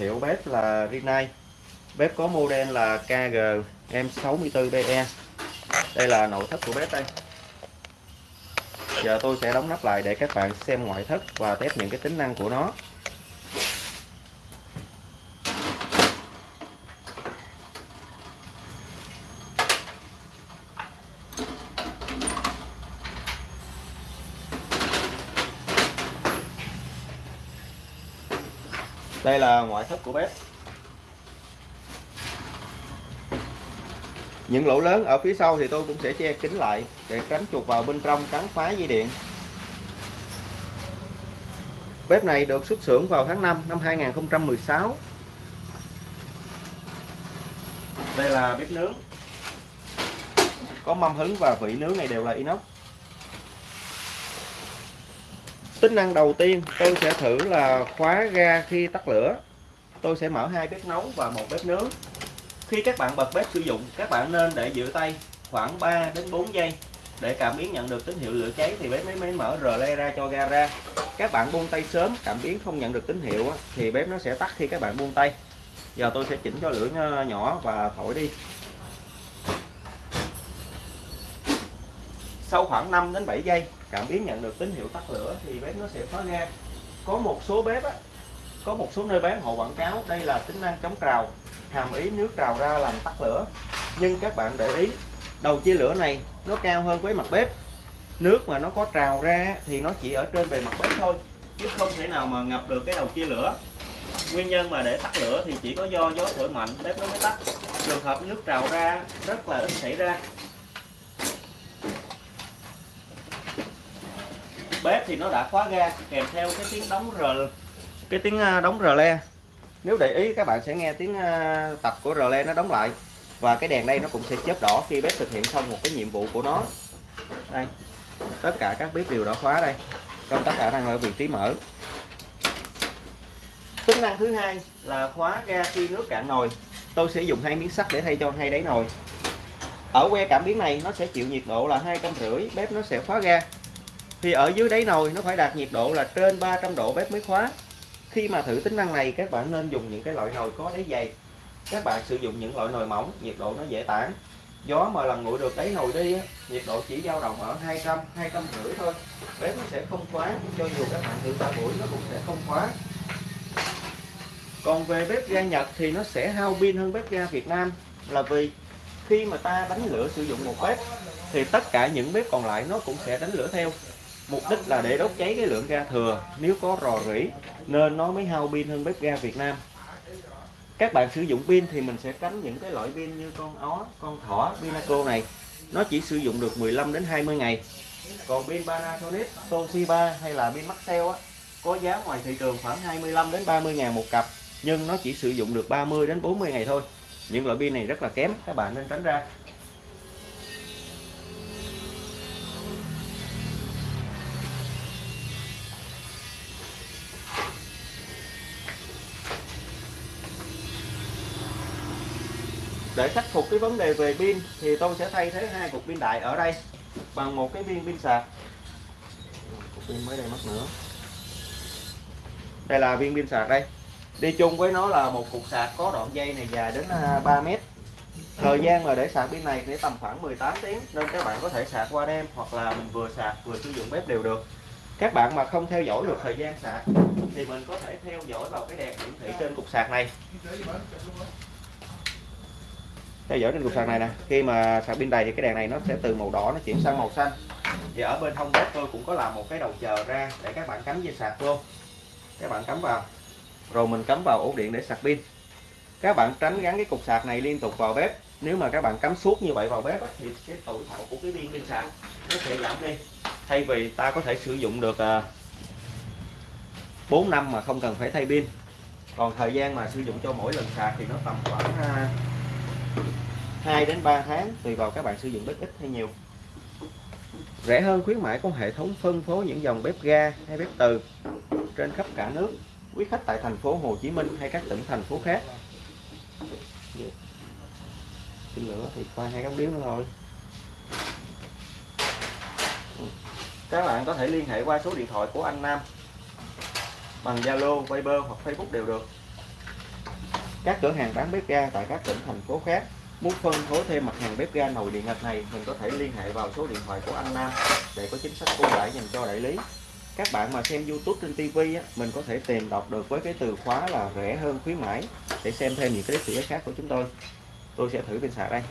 thiệu bếp là Rinnai. Bếp có model là KG M64BE đây là nội thất của bếp đây. Giờ tôi sẽ đóng nắp lại để các bạn xem ngoại thất và test những cái tính năng của nó. Đây là ngoại thất của bếp. Những lỗ lớn ở phía sau thì tôi cũng sẽ che kín lại để tránh chuột vào bên trong cắn phá dây điện. Bếp này được xuất xưởng vào tháng 5 năm 2016 đây là bếp nướng. Có mâm hứng và vị nướng này đều là inox tính năng đầu tiên, tôi sẽ thử là khóa ga khi tắt lửa. Tôi sẽ mở hai bếp nấu và một bếp nướng. Khi các bạn bật bếp sử dụng, các bạn nên để giữ tay khoảng 3 đến 4 giây. Để cảm biến nhận được tín hiệu lửa cháy thì bếp mới mới mở rờ le ra cho ga ra. Các bạn buông tay sớm, cảm biến không nhận được tín hiệu thì bếp nó sẽ tắt khi các bạn buông tay. Giờ tôi sẽ chỉnh cho lửa nhỏ và thổi đi. Sau khoảng 5 đến 7 giây cảm biến nhận được tín hiệu tắt lửa thì bếp nó sẽ khóa ga. Có một số bếp á, có một số nơi bán họ quảng cáo đây là tính năng chống trào hàm ý nước trào ra làm tắt lửa. Nhưng các bạn để ý đầu chia lửa này nó cao hơn với mặt bếp. Nước mà nó có trào ra thì nó chỉ ở trên bề mặt bếp thôi chứ không thể nào mà ngập được cái đầu chia lửa. Nguyên nhân mà để tắt lửa thì chỉ có do gió thổi mạnh bếp nó mới tắt. Trường hợp nước trào ra rất là ít xảy ra. Bếp thì nó đã khóa ga, kèm theo cái tiếng đóng rờ cái tiếng à, đóng rờ le nếu để ý, các bạn sẽ nghe tiếng à, tập của rờ le nó đóng lại. Và cái đèn đây nó cũng sẽ chớp đỏ khi bếp thực hiện xong một cái nhiệm vụ của nó. Đây. Tất cả các bếp đều đã khóa đây. Công tắc khả đang ở vị trí mở. Tính năng thứ hai là khóa ga khi nước cạn nồi. Tôi sẽ dùng hai miếng sắt để thay cho hai đáy nồi. Ở que cảm biến này, nó sẽ chịu nhiệt độ là hai trăm rưỡi, bếp nó sẽ khóa ga thì ở dưới đáy nồi nó phải đạt nhiệt độ là trên 300 độ bếp mới khóa. Khi mà thử tính năng này, các bạn nên dùng những cái loại nồi có đáy dày. Các bạn sử dụng những loại nồi mỏng, nhiệt độ nó dễ tản. Gió mà lần nguội được đáy nồi đi nhiệt độ chỉ dao động ở 200 200 rưỡi thôi. Bếp nó sẽ không khóa, cho dù các bạn thử ba buổi nó cũng sẽ không khóa. Còn về bếp ga Nhật thì nó sẽ hao pin hơn bếp ga Việt Nam, là vì khi mà ta đánh lửa sử dụng một bếp thì tất cả những bếp còn lại nó cũng sẽ đánh lửa theo mục đích là để đốt cháy cái lượng ga thừa, nếu có rò rỉ, nên nó mới hao pin hơn bếp ga Việt Nam. Các bạn sử dụng pin thì mình sẽ tránh những cái loại pin như con ó, con thỏ, pinaco này. Nó chỉ sử dụng được 15 đến 20 ngày. Còn pin Panasonic, Toshiba hay là pin Maxell á, có giá ngoài thị trường khoảng 25 đến 30 ngàn một cặp, nhưng nó chỉ sử dụng được 30 đến 40 ngày thôi. Những loại pin này rất là kém, các bạn nên tránh ra. Để khắc phục cái vấn đề về pin thì tôi sẽ thay thế hai cục pin đại ở đây bằng một cái viên pin sạc. Cục pin mới đây mất nữa. Đây là viên pin sạc đây. Đi chung với nó là một cục sạc có đoạn dây này dài đến à, 3 mét. Thời gian mà để sạc pin này sẽ tầm khoảng 18 tiếng nên các bạn có thể sạc qua đêm hoặc là mình vừa sạc vừa sử dụng bếp đều được. Các bạn mà không theo dõi được thời gian sạc thì mình có thể theo dõi vào cái đèn hiển thị trên cục sạc này theo dõi trên cục sạc này nè, khi mà sạc pin đầy thì cái đèn này nó sẽ từ màu đỏ nó chuyển sang màu xanh. Thì ở bên hông bếp tôi cũng có làm một cái đầu chờ ra để các bạn cắm dây sạc luôn các bạn cắm vào. Rồi mình cắm vào ổ điện để sạc pin. Các bạn tránh gắn cái cục sạc này liên tục vào bếp. Nếu mà các bạn cắm suốt như vậy vào bếp thì cái tuổi thọ của cái pin pin sạc nó sẽ giảm đi. Thay vì ta có thể sử dụng được à, 4 năm mà không cần phải thay pin. Còn thời gian mà sử dụng cho mỗi lần sạc thì nó tầm khoảng à, 2 đến 3 tháng tùy vào các bạn sử dụng bếp ít hay nhiều. Rẻ hơn khuyến mãi có hệ thống phân phối những dòng bếp ga hay bếp từ trên khắp cả nước quý khách tại thành phố Hồ Chí Minh hay các tỉnh thành phố khác. Xin lửa thì qua hai cái điếu nữa thôi. Các bạn có thể liên hệ qua số điện thoại của anh Nam bằng Zalo, Viber hoặc Facebook đều được. Các cửa hàng bán bếp ga tại các tỉnh thành phố khác muốn phân phối thêm mặt hàng bếp ga nồi điện ngạch này mình có thể liên hệ vào số điện thoại của anh Nam để có chính sách ưu đãi dành cho đại lý. Các bạn mà xem YouTube trên TV á, mình có thể tìm đọc được với cái từ khóa là rẻ hơn khuyến mãi để xem thêm những cái clip khác của chúng tôi. Tôi sẽ thử pin sạc đây.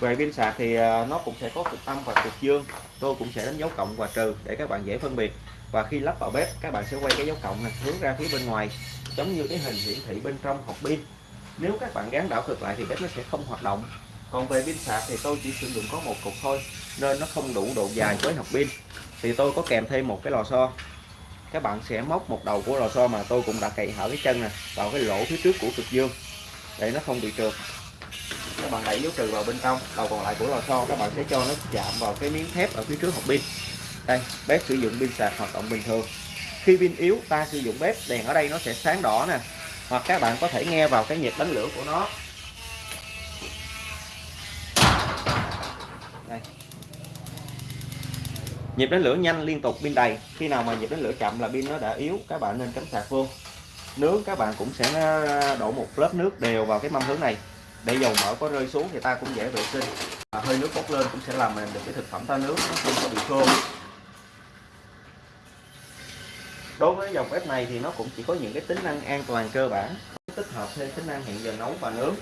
Về pin sạc thì à, nó cũng sẽ có cực âm và cực dương. Tôi cũng sẽ đánh dấu cộng và trừ để các bạn dễ phân biệt. Và khi lắp vào bếp các bạn sẽ quay cái dấu cộng này hướng ra phía bên ngoài giống như cái hình hiển thị bên trong hộp pin nếu các bạn gắn đảo cực lại thì bếp nó sẽ không hoạt động. Còn về pin sạc thì tôi chỉ sử dụng có một cục thôi, nên nó không đủ độ dài với hộp pin. Thì tôi có kèm thêm một cái lò xo. Các bạn sẽ móc một đầu của lò xo mà tôi cũng đã cày hở cái chân nè, vào cái lỗ phía trước của cực dương, để nó không bị trượt. Các bạn đẩy dấu trừ vào bên trong, đầu còn lại của lò xo, các bạn sẽ cho nó chạm vào cái miếng thép ở phía trước hộp pin. Đây, bếp sử dụng pin sạc hoạt động bình thường. Khi pin yếu, ta sử dụng bếp, đèn ở đây nó sẽ sáng đỏ nè hoặc các bạn có thể nghe vào cái nhịp đánh lửa của nó. Đây. nhịp đánh lửa nhanh, liên tục, pin đầy. Khi nào mà nhịp đánh lửa chậm là pin nó đã yếu, các bạn nên cắm sạc vô. Nướng các bạn cũng sẽ ờ, đổ một lớp nước đều vào cái mâm hướng này. Để dầu mỡ có rơi xuống thì ta cũng dễ vệ sinh. Và hơi nước bốc lên cũng sẽ làm mềm được cái thực phẩm ta nướng nó không có bị khô đối với dòng bếp này thì nó cũng chỉ có những cái tính năng an toàn cơ bản, tích hợp thêm tính năng hẹn giờ nấu và nướng.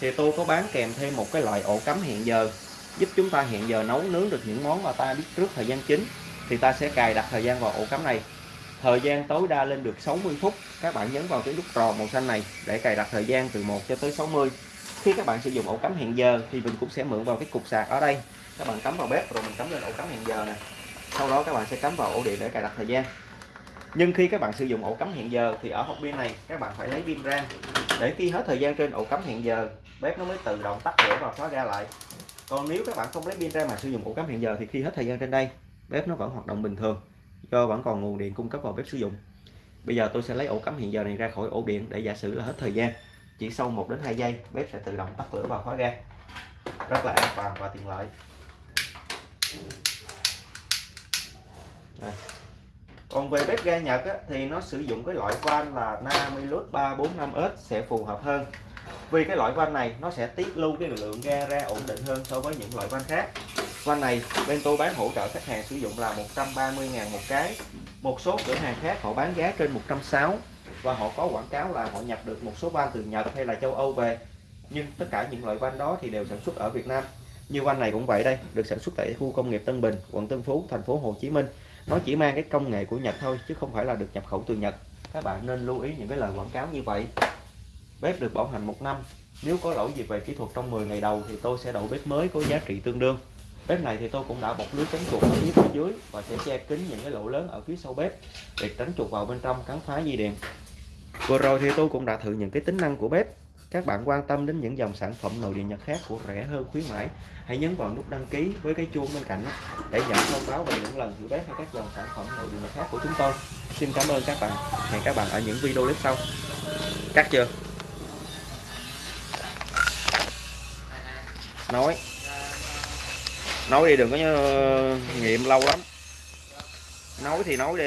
Thì tôi có bán kèm thêm một cái loại ổ cắm hẹn giờ, giúp chúng ta hẹn giờ nấu, nướng được những món mà ta biết trước thời gian chính. Thì ta sẽ cài đặt thời gian vào ổ cắm này. Thời gian tối đa lên được 60 phút. Các bạn nhấn vào cái nút tròn màu xanh này để cài đặt thời gian từ 1 cho tới 60 khi các bạn sử dụng ổ cắm hẹn giờ thì mình cũng sẽ mượn vào cái cục sạc ở đây. Các bạn cắm vào bếp rồi mình cắm lên ổ cắm hẹn giờ này sau đó các bạn sẽ cắm vào ổ điện để cài đặt thời gian nhưng khi các bạn sử dụng ổ cắm hẹn giờ thì ở hộp pin này, các bạn phải lấy pin ra. Để khi hết thời gian trên ổ cắm hẹn giờ, bếp nó mới tự động tắt lửa và khóa ra lại. Còn nếu các bạn không lấy pin ra mà sử dụng ổ cắm hẹn giờ thì khi hết thời gian trên đây, bếp nó vẫn hoạt động bình thường, do vẫn còn nguồn điện cung cấp vào bếp sử dụng. Bây giờ tôi sẽ lấy ổ cắm hẹn giờ này ra khỏi ổ điện để giả sử là hết thời gian. Chỉ sau 1 đến 2 giây, bếp sẽ tự động tắt lửa và khóa ga. Rất là an toàn và tiện lợi. Đây còn về bếp ga Nhật á, thì nó sử dụng cái loại van là Namilus 345S sẽ phù hợp hơn. Vì cái loại van này nó sẽ tiết lưu cái lượng ga ra ổn định hơn so với những loại van khác. Van này bên tôi bán hỗ trợ khách hàng sử dụng là 130.000 một cái. Một số cửa hàng khác họ bán giá trên 160 và họ có quảng cáo là họ nhập được một số van từ Nhật hay là châu Âu về. Nhưng tất cả những loại van đó thì đều sản xuất ở Việt Nam. Như van này cũng vậy đây được sản xuất tại khu công nghiệp Tân Bình quận Tân Phú thành phố Hồ Chí Minh nó chỉ mang cái công nghệ của Nhật thôi, chứ không phải là được nhập khẩu từ Nhật. Các bạn nên lưu ý những cái lời quảng cáo như vậy. Bếp được bảo hành một năm. Nếu có lỗi gì về kỹ thuật trong 10 ngày đầu thì tôi sẽ đổi bếp mới có giá trị tương đương. Bếp này thì tôi cũng đã bọc lưới tránh chuột ở phía dưới và sẽ che kín những cái lỗ lớn ở phía sau bếp để tránh chuột vào bên trong cắn phá dây điện. Vừa rồi thì tôi cũng đã thử những cái tính năng của bếp các bạn quan tâm đến những dòng sản phẩm nội điện nhật khác của rẻ hơn khuyến mãi, hãy nhấn vào nút đăng ký với cái chuông bên cạnh để nhận thông báo về những lần thử bếp hay các dòng sản phẩm nội điện nhật khác của chúng tôi. Xin cảm ơn các bạn. Hẹn các bạn ở những video clip sau. Cắt chưa? Nói. Nói đi đừng có ờ, nghiệm lâu lắm. Nói thì nói đi.